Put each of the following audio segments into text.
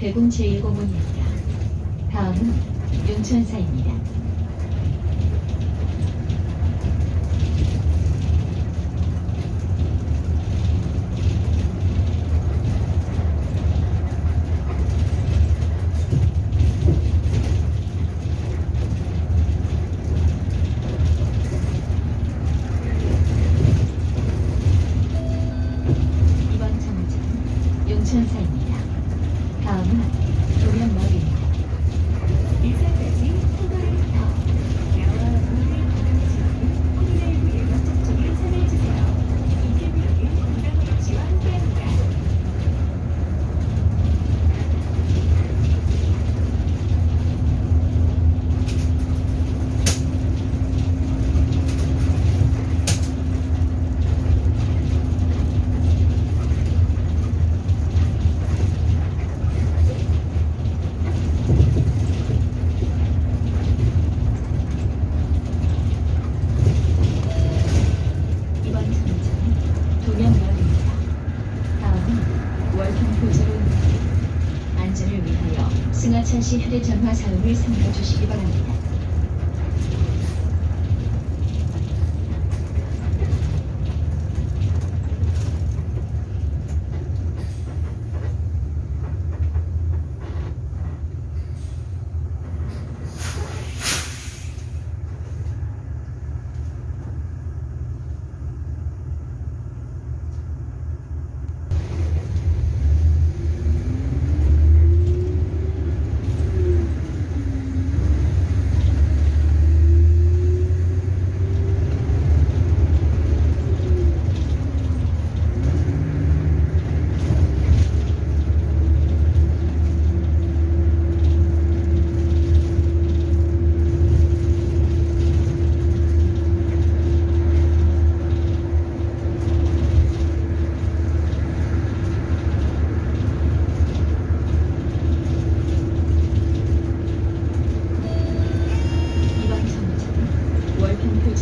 용천 제1고문입니다. 다음은 용천사입니다. 이번 정류장은 용천사입니다. 다음은 도면마을입니다. 일산까지 포도로부터 나와 물을 받아주시는 코로나19 예방 접종에 참여해주세요. 이 캠페인은 건강의지와 함께합니다. 이번 도면마을입니다. 다음은 월평포지로입니다. 안전을 위하여 승하차시 휴대전화 사용을 삼가주시기 바랍니다.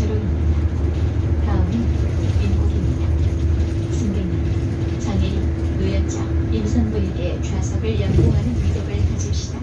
실은 다음은 인국입니다. 승객님, 장애인, 노약자, 임산부에게 좌석을 연동하는 위덕을 가집시다.